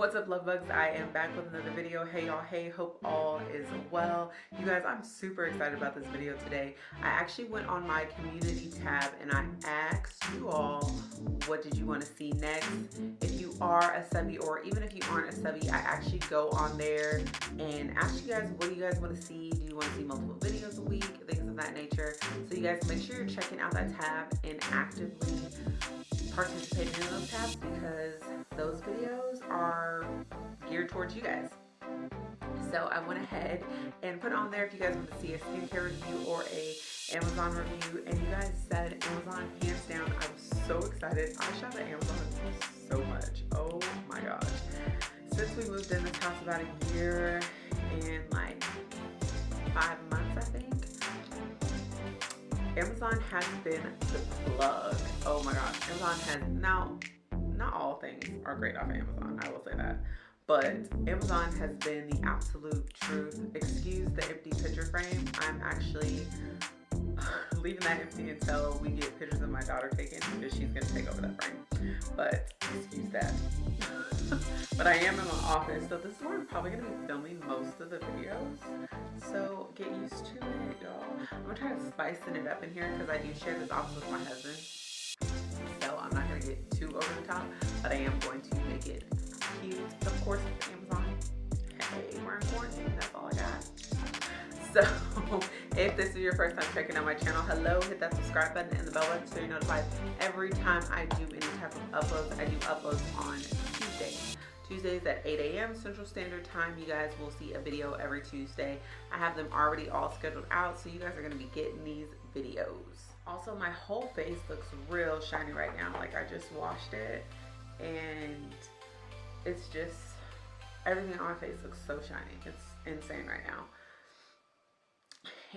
What's up love bugs? I am back with another video. Hey y'all, hey, hope all is well. You guys, I'm super excited about this video today. I actually went on my community tab and I asked you all what did you want to see next. If you are a subby or even if you aren't a subby, I actually go on there and ask you guys what do you guys want to see. Do you want to see multiple videos a week? Things of that nature. So you guys make sure you're checking out that tab and actively participating in those tabs because those videos are geared towards you guys. So I went ahead and put on there if you guys want to see a skincare review or a Amazon review and you guys said Amazon hands down. I was so excited. I shop at Amazon so much. Oh my gosh. Since we moved in this house about a year and like five months I think Amazon has been the plug. Oh my gosh. Amazon has now not all things are great off of Amazon, I will say that. But Amazon has been the absolute truth. Excuse the empty picture frame. I'm actually leaving that empty until we get pictures of my daughter taken because she's gonna take over that frame. But excuse that. but I am in my office, so this is where I'm probably gonna be filming most of the videos. So get used to it, y'all. I'm gonna try to it up in here because I do share this office with my husband. Gonna get too over the top, but I am going to make it cute. Of course, with Amazon. Hey, we're in quarantine. That's all I got. So if this is your first time checking out my channel, hello, hit that subscribe button and the bell button so you're notified every time I do any type of uploads. I do uploads on Tuesdays. Tuesdays at 8 a.m. Central Standard Time. You guys will see a video every Tuesday. I have them already all scheduled out, so you guys are going to be getting these videos. Also, my whole face looks real shiny right now. Like I just washed it. And it's just, everything on my face looks so shiny. It's insane right now.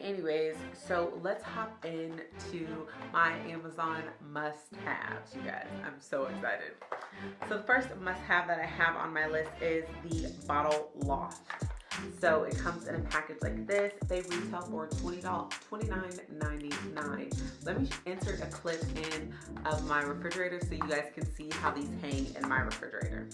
Anyways so let's hop into my amazon must-haves you guys. I'm so excited. So the first must-have that i have on my list is the bottle loft so it comes in a package like this. They retail for 20 $29.99 let me insert a clip in of my refrigerator so you guys can see how these hang in my refrigerator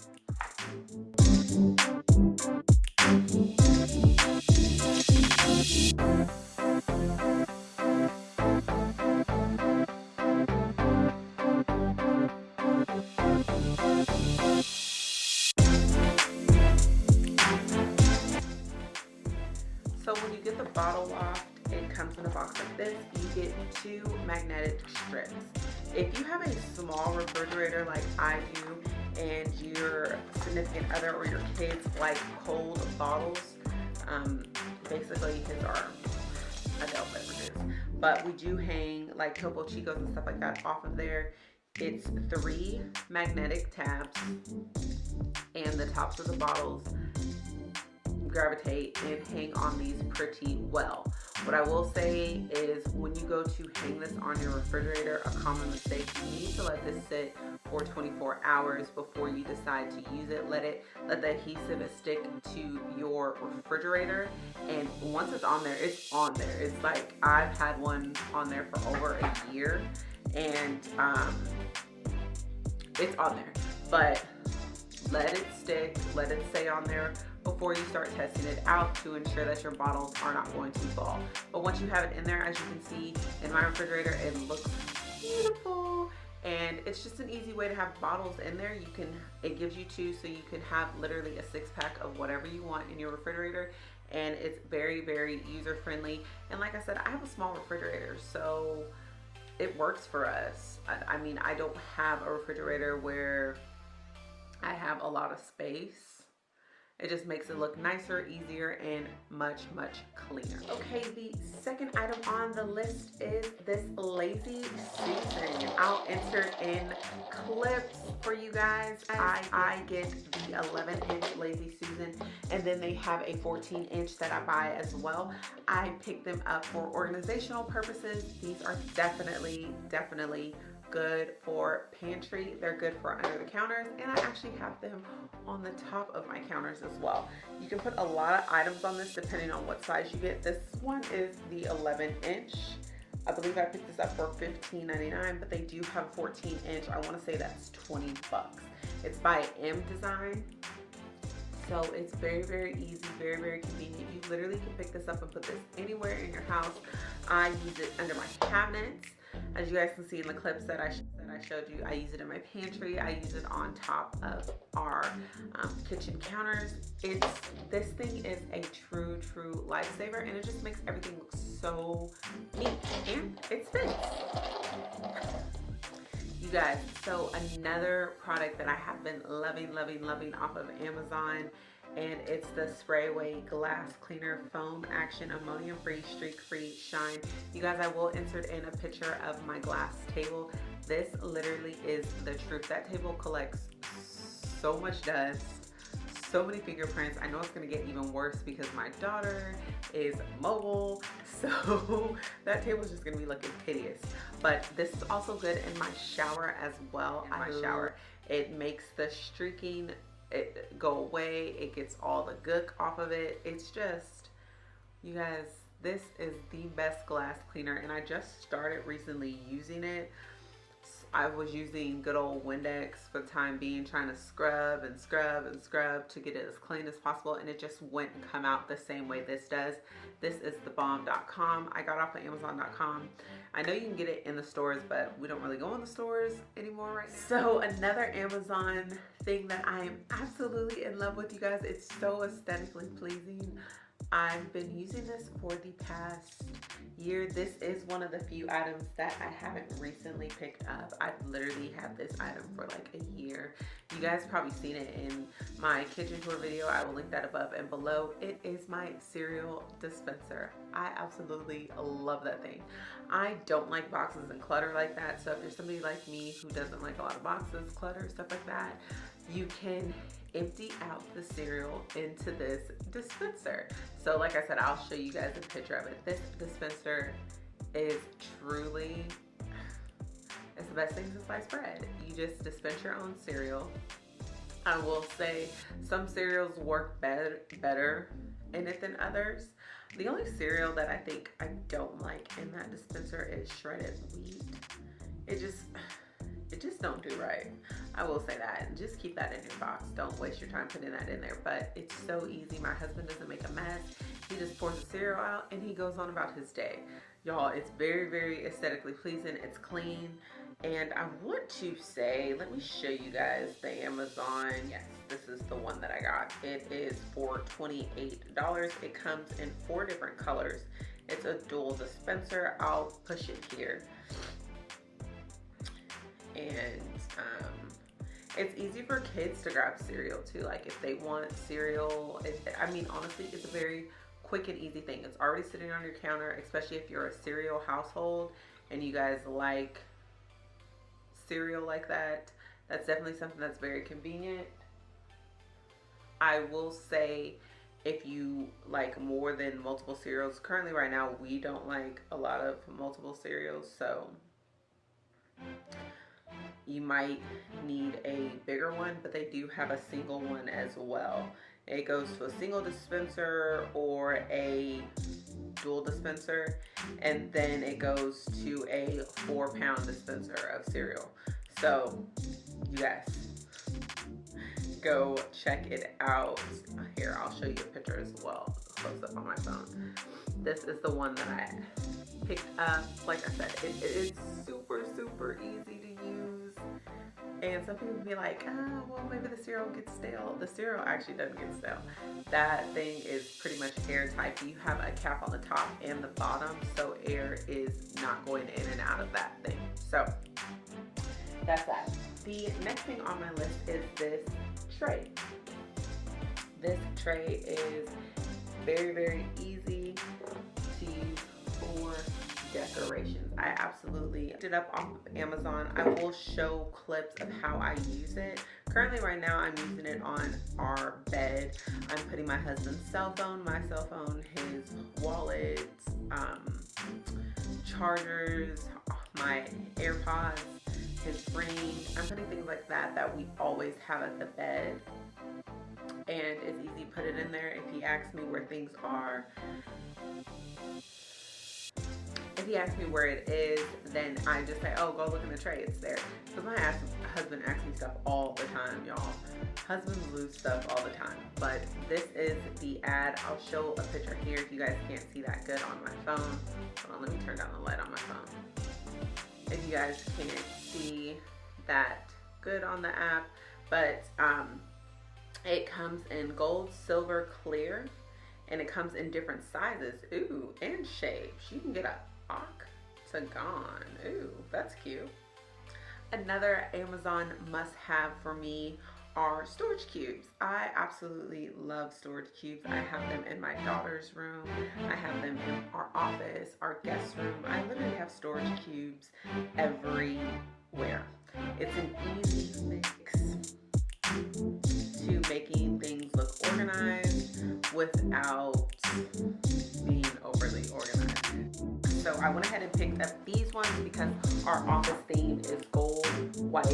loft, it comes in a box like this. You get two magnetic strips. If you have a small refrigerator like I do, and your significant other or your kids like cold bottles, um, basically his are adult beverages. But we do hang like Topo Chicos and stuff like that off of there. It's three magnetic tabs and the tops of the bottles gravitate and hang on these pretty well. What I will say is when you go to hang this on your refrigerator, a common mistake, you need to let this sit for 24 hours before you decide to use it. Let it, let the adhesive stick to your refrigerator. And once it's on there, it's on there. It's like I've had one on there for over a year and um, it's on there. But let it stick, let it stay on there before you start testing it out to ensure that your bottles are not going to fall. But once you have it in there, as you can see in my refrigerator, it looks beautiful. And it's just an easy way to have bottles in there. You can, it gives you two so you can have literally a six pack of whatever you want in your refrigerator. And it's very, very user friendly. And like I said, I have a small refrigerator, so it works for us. I, I mean, I don't have a refrigerator where I have a lot of space it just makes it look nicer, easier, and much, much cleaner. Okay, the second item on the list is this Lazy Susan. I'll insert in clips for you guys. I, I get the 11 inch Lazy Susan and then they have a 14 inch that I buy as well. I pick them up for organizational purposes. These are definitely, definitely good for pantry. They're good for under the counters and I actually have them on the top of my counters as well. You can put a lot of items on this depending on what size you get. This one is the 11 inch. I believe I picked this up for $15.99, but they do have 14 inch. I want to say that's 20 bucks. It's by M Design So it's very, very easy, very, very convenient. You literally can pick this up and put this anywhere in your house. I use it under my cabinets. As you guys can see in the clips that I, that I showed you, I use it in my pantry. I use it on top of our um, kitchen counters. It's This thing is a true, true lifesaver and it just makes everything look so neat and it fits you guys so another product that i have been loving loving loving off of amazon and it's the spray away glass cleaner foam action ammonium free streak free shine you guys i will insert in a picture of my glass table this literally is the truth that table collects so much dust so many fingerprints. I know it's gonna get even worse because my daughter is mobile. So that table is just gonna be looking hideous. But this is also good in my shower as well. In my shower, it makes the streaking it go away. It gets all the gook off of it. It's just, you guys, this is the best glass cleaner and I just started recently using it. I was using good old Windex for the time being, trying to scrub and scrub and scrub to get it as clean as possible, and it just wouldn't come out the same way this does. This is thebomb.com. I got off of amazon.com. I know you can get it in the stores, but we don't really go in the stores anymore right now. So another Amazon thing that I am absolutely in love with, you guys. It's so aesthetically pleasing. I've been using this for the past year. This is one of the few items that I haven't recently picked up. I've literally had this item for like a year. You guys probably seen it in my kitchen tour video. I will link that above and below. It is my cereal dispenser. I absolutely love that thing. I don't like boxes and clutter like that. So if you're somebody like me who doesn't like a lot of boxes, clutter, stuff like that, you can empty out the cereal into this dispenser. So like I said, I'll show you guys a picture of it. This dispenser is truly, it's the best thing since sliced bread. You just dispense your own cereal. I will say some cereals work better, better in it than others. The only cereal that I think I don't like in that dispenser is shredded wheat. It just, it just don't do right. I will say that. And just keep that in your box. Don't waste your time putting that in there. But it's so easy. My husband doesn't make a mess. He just pours the cereal out and he goes on about his day. Y'all, it's very, very aesthetically pleasing. It's clean. And I want to say, let me show you guys the Amazon. Yes, this is the one that I got. It is for $28. It comes in four different colors. It's a dual dispenser. I'll push it here. And um, it's easy for kids to grab cereal too. Like if they want cereal, it, I mean, honestly, it's a very quick and easy thing. It's already sitting on your counter, especially if you're a cereal household and you guys like cereal like that. That's definitely something that's very convenient. I will say if you like more than multiple cereals, currently right now we don't like a lot of multiple cereals, so you might need a bigger one, but they do have a single one as well. It goes to a single dispenser or a dual dispenser, and then it goes to a four pound dispenser of cereal. So, you guys, go check it out. Here, I'll show you a picture as well, close up on my phone. This is the one that I picked up. Like I said, it, it is super, super easy to use. And some people be like, oh, well, maybe the cereal gets stale. The cereal actually doesn't get stale. That thing is pretty much airtight. You have a cap on the top and the bottom, so air is not going in and out of that thing. So that's that. The next thing on my list is this tray. This tray is very, very easy decorations. I absolutely picked it up off of Amazon. I will show clips of how I use it. Currently right now I'm using it on our bed. I'm putting my husband's cell phone, my cell phone, his wallet, um, chargers, my AirPods, his ring. I'm putting things like that that we always have at the bed. And it's easy to put it in there if he asks me where things are if he asks me where it is, then I just say, oh, go look in the tray, it's there. Because my husband asks me stuff all the time, y'all. Husbands lose stuff all the time. But this is the ad. I'll show a picture here if you guys can't see that good on my phone. Hold on, let me turn down the light on my phone. If you guys can't see that good on the app, but um, it comes in gold, silver, clear, and it comes in different sizes. Ooh, and shapes. You can get a octagon. Ooh, that's cute. Another Amazon must have for me are storage cubes. I absolutely love storage cubes. I have them in my daughter's room. I have them in our office, our guest room. I literally have storage cubes everywhere. Office theme is gold, white,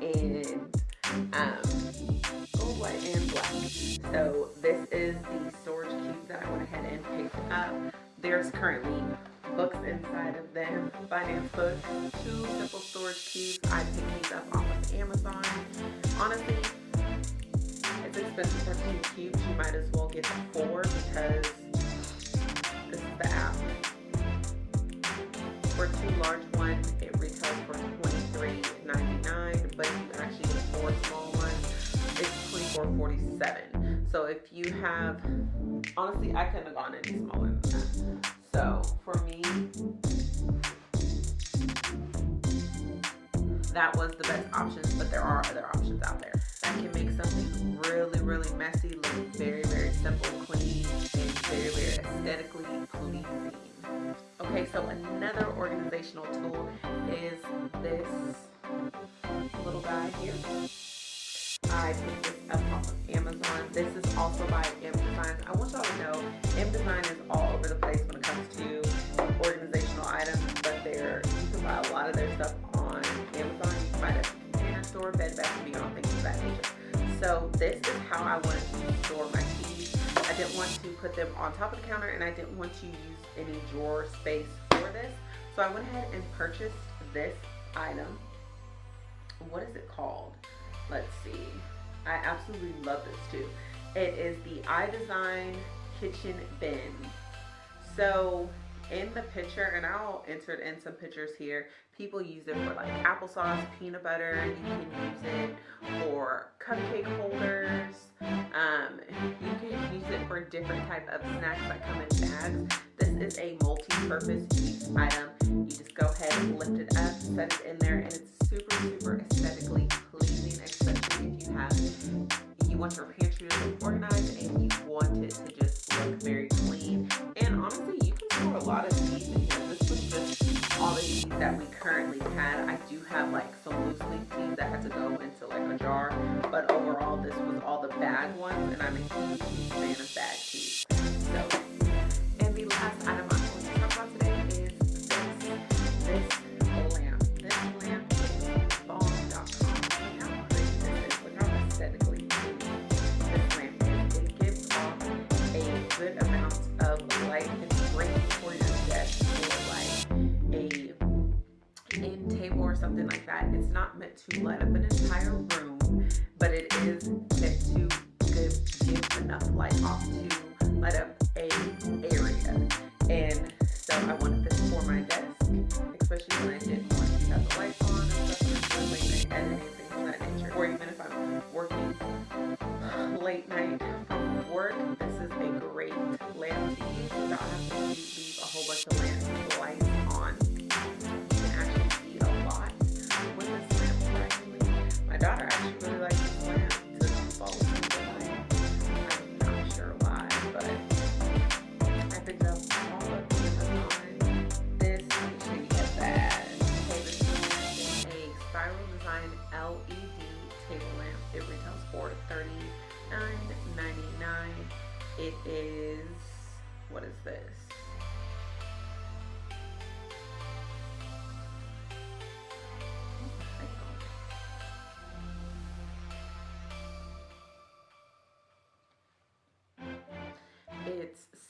and um, gold, white, and black. So this is the storage cube that I went ahead and picked up. There's currently books inside of them, finance books, two simple storage cubes. I picked these up off of Amazon. Honestly, it's expensive for two cubes. You might as well get the four because this is the app. For two large ones, $24.47. So if you have, honestly, I couldn't have gone any smaller than that. So for me, that was the best options, but there are other options out there that can make something really, really messy look very, very simple, clean, and very, very aesthetically pleasing. Okay, so another organizational tool is this little guy here. I picked this up off of Amazon. This is also by M Design. I want y'all to know M Design is all over the place when it comes to organizational items, but they're you can buy a lot of their stuff on Amazon. You can buy it the store, Bed Bath & Beyond, things of that nature. So this is how I wanted to store my keys. I didn't want to put them on top of the counter and I didn't want to use any drawer space for this. So I went ahead and purchased this item. What is it called? Let's see. I absolutely love this too. It is the iDesign Kitchen Bin. So in the picture, and I'll insert in some pictures here, people use it for like applesauce, peanut butter. You can use it for cupcake holders. Um, you can use it for different type of snacks that come in bags. This is a multi-purpose item. You just go ahead and lift it up, set it in there, and it's super, super bag ones and I'm a huge, huge fan of bag teas. So, and the last item I'm going to talk about today is this, this lamp. This lamp is. Look how pretty this is. Look how aesthetically pleasing this lamp is. It gives off a good amount of light. It's great for your desk or like a end table or something like that. It's not meant to light up an entire room, but it is meant to give, enough light off to light up a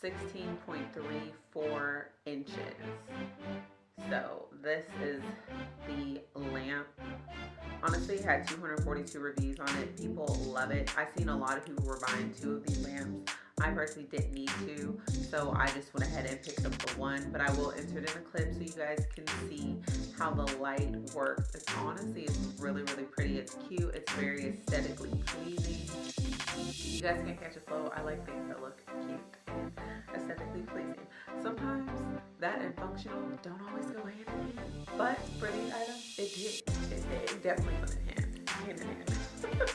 16.34 inches. So this is the lamp. Honestly, it had 242 reviews on it. People love it. I've seen a lot of people were buying two of these lamps. I personally didn't need to, so I just went ahead and picked up the one, but I will insert in a clip so you guys can see how the light works. It's honestly, it's really, really pretty. It's cute. It's very aesthetically pleasing. You guys can catch a flow. I like things that look cute aesthetically pleasing. Sometimes that and functional don't always go hand in hand, but for these items, it did. It, it definitely went in hand, hand in hand.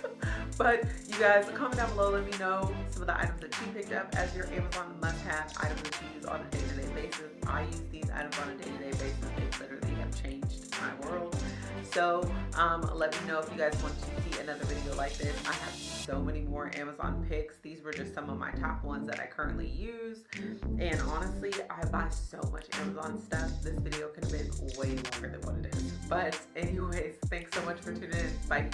but you guys, comment down below, let me know some of the items that you picked up as your Amazon must-have items that you use on a day-to-day -day basis. I use these items on a day-to-day -day basis. They literally have changed my world. So um, let me know if you guys want to see another video like this. I have so many more Amazon picks. These were just some of my top ones that I currently use. And honestly, I buy so much Amazon stuff. This video could have been way longer than what it is. But anyways, thanks so much for tuning in. Bye.